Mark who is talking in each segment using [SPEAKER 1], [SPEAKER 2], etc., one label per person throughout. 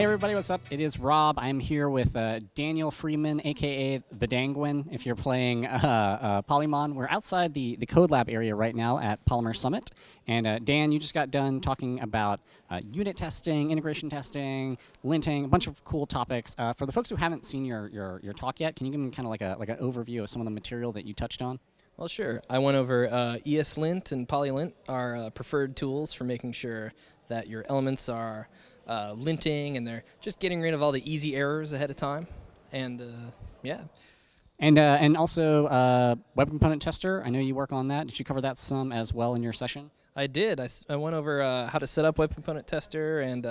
[SPEAKER 1] Hey everybody, what's up? It is Rob. I'm here with uh, Daniel Freedman, aka the Dangwin. If you're playing uh, uh, Polymon, we're outside the the Code Lab area right now at Polymer Summit. And uh, Dan, you just got done talking about uh, unit testing, integration testing, linting, a bunch of cool topics. Uh, for the folks who haven't seen your, your your talk yet, can you give them kind of like a like an overview of some of the material that you touched on?
[SPEAKER 2] Well, sure. I went over uh, ESLint and PolyLint are uh, preferred tools for making sure that your elements are uh, linting and they're just getting rid of all the easy errors ahead of time. And uh, yeah.
[SPEAKER 1] And uh, and also uh, web component tester. I know you work on that. Did you cover that some as well in your session?
[SPEAKER 2] I did. I, I went over how to set up web component tester and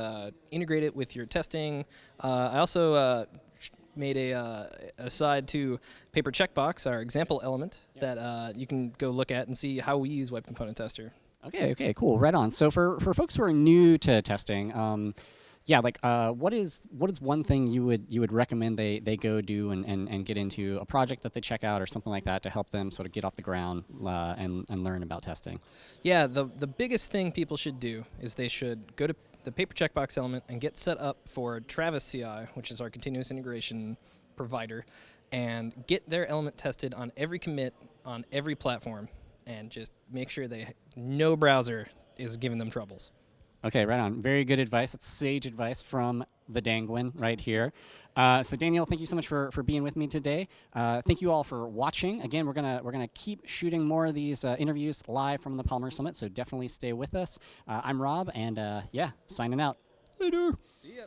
[SPEAKER 2] integrate it with your testing. I also made a uh, aside to paper checkbox, our example element yep. that uh, you can go look at and see how we use Web Component Tester.
[SPEAKER 1] Okay, okay, cool, right on. So for, for folks who are new to testing, um, yeah, like uh, what is what is one thing you would you would recommend they, they go do and, and, and get into a project that they check out or something like that to help them sort of get off the ground uh, and, and learn about testing?
[SPEAKER 2] Yeah, the the biggest thing people should do is they should go to the paper checkbox element and get set up for Travis CI, which is our continuous integration provider, and get their element tested on every commit on every platform, and just make sure they no browser is giving them troubles.
[SPEAKER 1] Okay, right on. Very good advice. That's sage advice from the Dangwin right here. Uh, so Daniel, thank you so much for, for being with me today. Uh, thank you all for watching. Again, we're gonna we're gonna keep shooting more of these uh, interviews live from the Polymer Summit. So definitely stay with us. Uh, I'm Rob, and uh, yeah, signing out.
[SPEAKER 2] Later. See ya.